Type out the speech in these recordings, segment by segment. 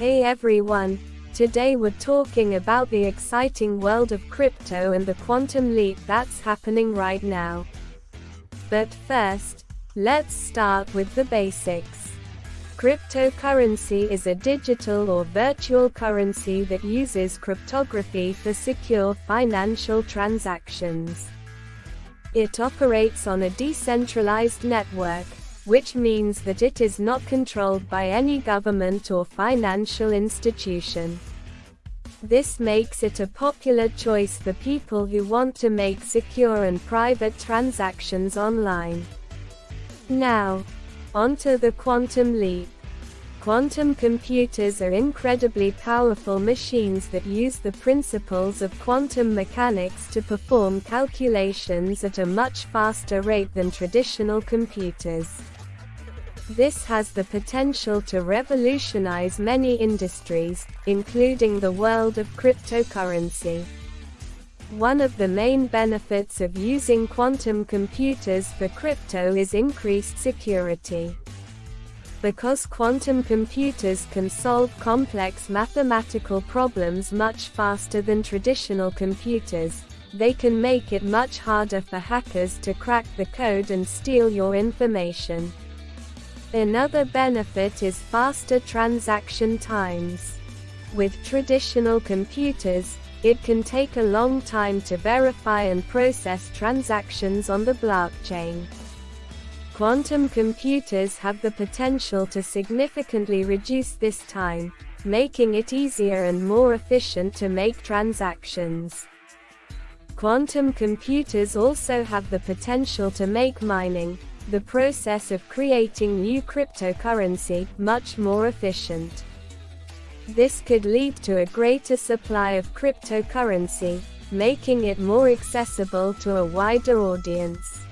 Hey everyone, today we're talking about the exciting world of crypto and the quantum leap that's happening right now. But first, let's start with the basics. Cryptocurrency is a digital or virtual currency that uses cryptography for secure financial transactions. It operates on a decentralized network, which means that it is not controlled by any government or financial institution. This makes it a popular choice for people who want to make secure and private transactions online. Now, onto the quantum leap. Quantum computers are incredibly powerful machines that use the principles of quantum mechanics to perform calculations at a much faster rate than traditional computers. This has the potential to revolutionize many industries, including the world of cryptocurrency. One of the main benefits of using quantum computers for crypto is increased security. Because quantum computers can solve complex mathematical problems much faster than traditional computers, they can make it much harder for hackers to crack the code and steal your information. Another benefit is faster transaction times. With traditional computers, it can take a long time to verify and process transactions on the blockchain. Quantum computers have the potential to significantly reduce this time, making it easier and more efficient to make transactions. Quantum computers also have the potential to make mining, the process of creating new cryptocurrency, much more efficient. This could lead to a greater supply of cryptocurrency, making it more accessible to a wider audience.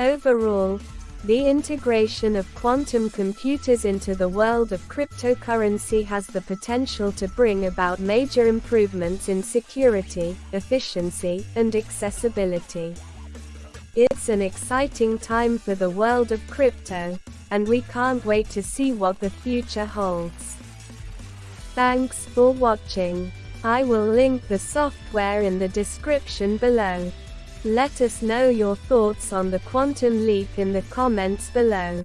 Overall, the integration of quantum computers into the world of cryptocurrency has the potential to bring about major improvements in security, efficiency, and accessibility. It's an exciting time for the world of crypto, and we can't wait to see what the future holds. Thanks for watching. I will link the software in the description below. Let us know your thoughts on the quantum leap in the comments below.